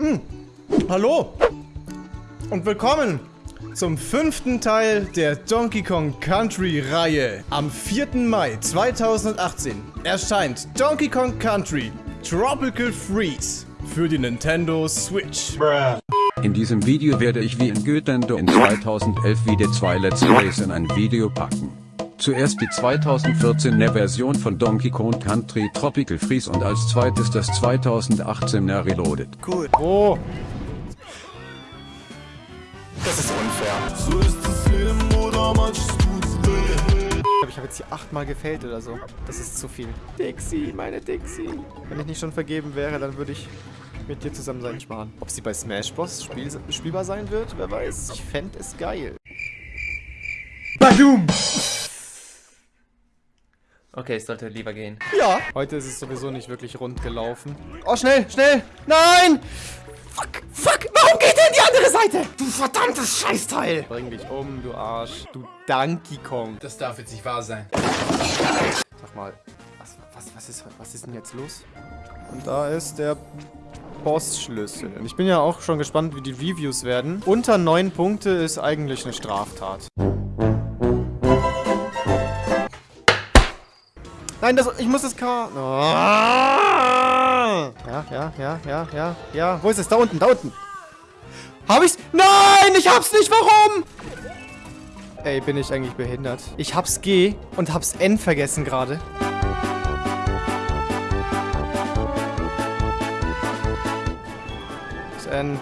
Hm. Hallo und willkommen zum fünften Teil der Donkey Kong Country Reihe. Am 4. Mai 2018 erscheint Donkey Kong Country Tropical Freeze für die Nintendo Switch. In diesem Video werde ich wie in Götendo in 2011 wieder zwei Let's Plays in ein Video packen. Zuerst die 2014er Version von Donkey Kong Country Tropical Freeze und als zweites das 2018er Reloaded. Cool. Oh. Das ist unfair. So ist das Leben oder manches tut's weh. Ich habe jetzt hier achtmal gefällt oder so. Das ist zu viel. Dixie, meine Dixie. Wenn ich nicht schon vergeben wäre, dann würde ich mit dir zusammen sein sparen. Ob sie bei Smash Bros. Spiel spielbar sein wird, wer weiß. Ich fände es geil. Badum! Okay, ich sollte lieber gehen. Ja. Heute ist es sowieso nicht wirklich rund gelaufen. Oh, schnell, schnell! Nein! Fuck, fuck! Warum geht der in die andere Seite? Du verdammtes Scheißteil! Bring dich um, du Arsch. Du Donkey Kong. Das darf jetzt nicht wahr sein. Sag mal, was, was, was, ist, was ist denn jetzt los? Und da ist der Bossschlüssel. Und ich bin ja auch schon gespannt, wie die Reviews werden. Unter 9 Punkte ist eigentlich eine Straftat. Nein, das, ich muss das K... Ah! Ja, ja, ja, ja, ja, ja. Wo ist es? Da unten, da unten. Hab ich's? Nein, ich hab's nicht. Warum? Ey, bin ich eigentlich behindert? Ich hab's G und hab's N vergessen gerade. Das N.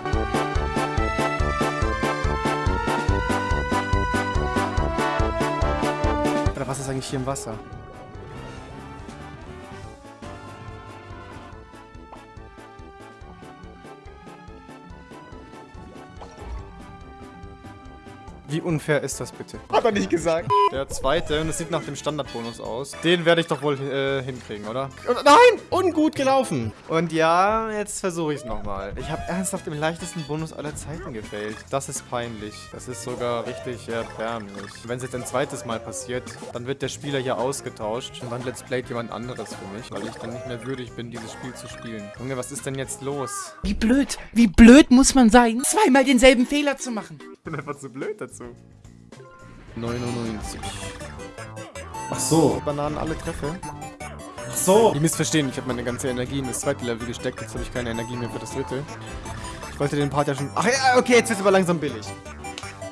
Oder was ist eigentlich hier im Wasser? Wie unfair ist das bitte? Hat er nicht gesagt. Der zweite, und es sieht nach dem Standardbonus aus. Den werde ich doch wohl äh, hinkriegen, oder? Und, nein! Ungut gelaufen. Und ja, jetzt versuche ich es nochmal. Ich habe ernsthaft im leichtesten Bonus aller Zeiten gefällt. Das ist peinlich. Das ist sogar richtig erbärmlich. Wenn es jetzt ein zweites Mal passiert, dann wird der Spieler hier ausgetauscht. Und dann let's playt jemand anderes für mich, weil ich dann nicht mehr würdig bin, dieses Spiel zu spielen. Junge, was ist denn jetzt los? Wie blöd, wie blöd muss man sein, zweimal denselben Fehler zu machen. Ich bin einfach zu blöd dazu. 99. Ach so. Bananen alle treffe. Ach so. Die missverstehen, ich habe meine ganze Energie in das zweite Level gesteckt, jetzt habe ich keine Energie mehr für das dritte. Ich wollte den Part ja schon... Ach ja, okay, jetzt wird es aber langsam billig.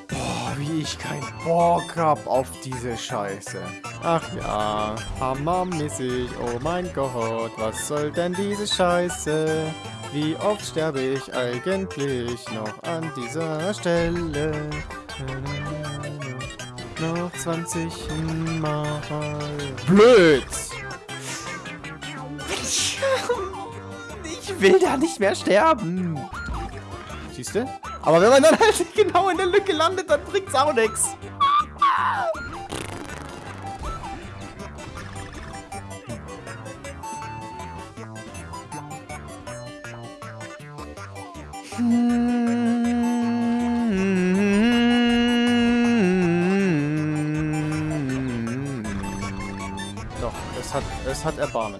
Boah, wie ich keinen Bock hab auf diese Scheiße. Ach ja, hammermäßig, oh mein Gott, was soll denn diese Scheiße? Wie oft sterbe ich eigentlich noch an dieser Stelle? Noch 20 Mal. Blöd! Ich will da nicht mehr sterben. Siehst du? Aber wenn man dann halt genau in der Lücke landet, dann bringt's auch nichts. Doch, es hat, es hat Erbarmen.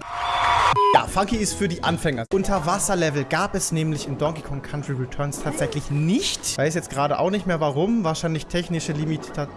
Ja, Funky ist für die Anfänger. Unterwasserlevel gab es nämlich in Donkey Kong Country Returns tatsächlich nicht. Weiß jetzt gerade auch nicht mehr warum. Wahrscheinlich technische Limita...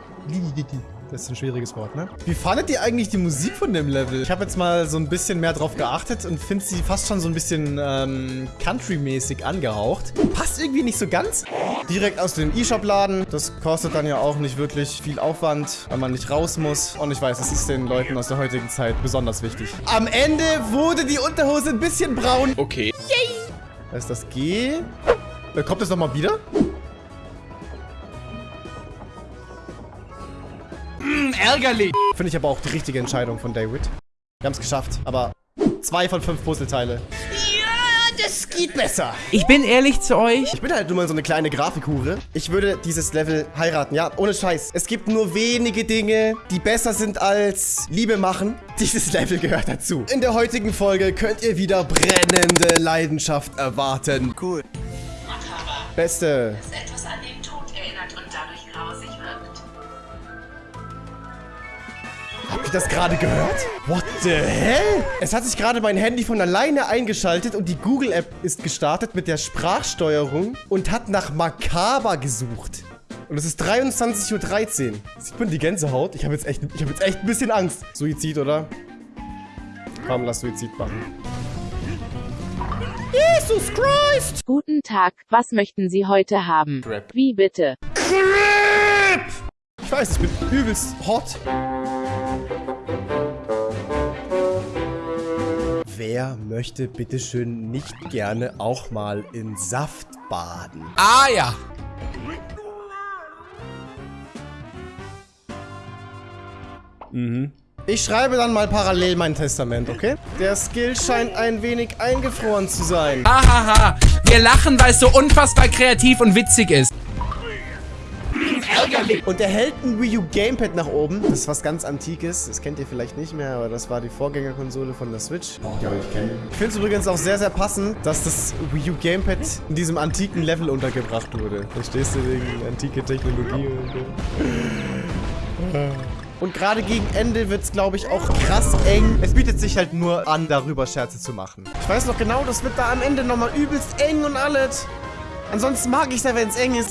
Das ist ein schwieriges Wort, ne? Wie fandet ihr eigentlich die Musik von dem Level? Ich habe jetzt mal so ein bisschen mehr drauf geachtet und finde sie fast schon so ein bisschen ähm, Country-mäßig angehaucht. Passt irgendwie nicht so ganz. Direkt aus dem E-Shop-Laden. Das kostet dann ja auch nicht wirklich viel Aufwand, weil man nicht raus muss. Und ich weiß, das ist den Leuten aus der heutigen Zeit besonders wichtig. Am Ende wurde die Unterhose ein bisschen braun. Okay. Yay! Da ist das G. Äh, Kommt das nochmal wieder? Ärgerlich. Finde ich aber auch die richtige Entscheidung von David. Wir haben es geschafft, aber zwei von fünf Puzzleteile. Ja, das geht besser. Ich bin ehrlich zu euch. Ich bin halt nur mal so eine kleine Grafikhure. Ich würde dieses Level heiraten, ja, ohne Scheiß. Es gibt nur wenige Dinge, die besser sind als Liebe machen. Dieses Level gehört dazu. In der heutigen Folge könnt ihr wieder brennende Leidenschaft erwarten. Cool. Beste. Ihr das gerade gehört? What the hell? Es hat sich gerade mein Handy von alleine eingeschaltet und die Google-App ist gestartet mit der Sprachsteuerung und hat nach Makaber gesucht. Und es ist 23.13 Uhr. Sieht man die Gänsehaut? Ich habe jetzt, echt- ich hab jetzt echt ein bisschen Angst. Suizid, oder? Komm, lass Suizid machen. Jesus Christ! Guten Tag, was möchten Sie heute haben? Crap. Wie bitte? Ich weiß, ich bin übelst hot. Wer möchte bitteschön nicht gerne auch mal in Saft baden? Ah ja. Ich schreibe dann mal parallel mein Testament, okay? Der Skill scheint ein wenig eingefroren zu sein. Hahaha. Wir lachen, weil es so unfassbar kreativ und witzig ist. Und er hält ein Wii U Gamepad nach oben. Das ist was ganz Antikes. Das kennt ihr vielleicht nicht mehr, aber das war die Vorgängerkonsole von der Switch. Ja, aber ich kenne. Ich finde es übrigens auch sehr, sehr passend, dass das Wii U Gamepad in diesem antiken Level untergebracht wurde. Verstehst du wegen antike Technologie und so. Und gerade gegen Ende wird es, glaube ich, auch krass eng. Es bietet sich halt nur an, darüber Scherze zu machen. Ich weiß noch genau, das wird da am Ende nochmal übelst eng und alles. Ansonsten mag ich es ja, wenn es eng ist.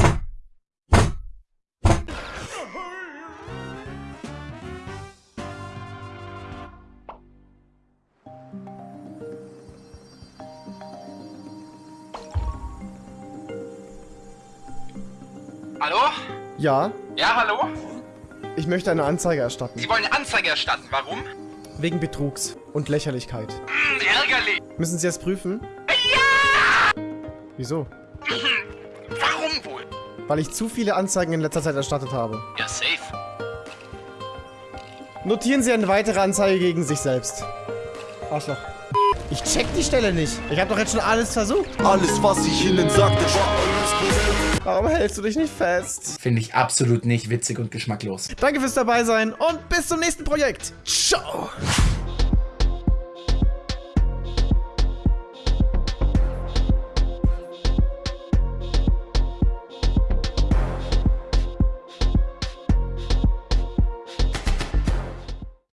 Hallo? Ja, Ja, hallo? ich möchte eine Anzeige erstatten. Sie wollen eine Anzeige erstatten. Warum? Wegen Betrugs und Lächerlichkeit. Hm, ärgerlich. Müssen Sie es prüfen? Ja! Wieso? Warum wohl? Weil ich zu viele Anzeigen in letzter Zeit erstattet habe. Ja, safe. Notieren Sie eine weitere Anzeige gegen sich selbst. Arschloch. Ich check die Stelle nicht. Ich habe doch jetzt schon alles versucht. Alles, was ich ihnen sagte, war alles. Warum hältst du dich nicht fest? Finde ich absolut nicht witzig und geschmacklos. Danke fürs dabei sein und bis zum nächsten Projekt. Ciao.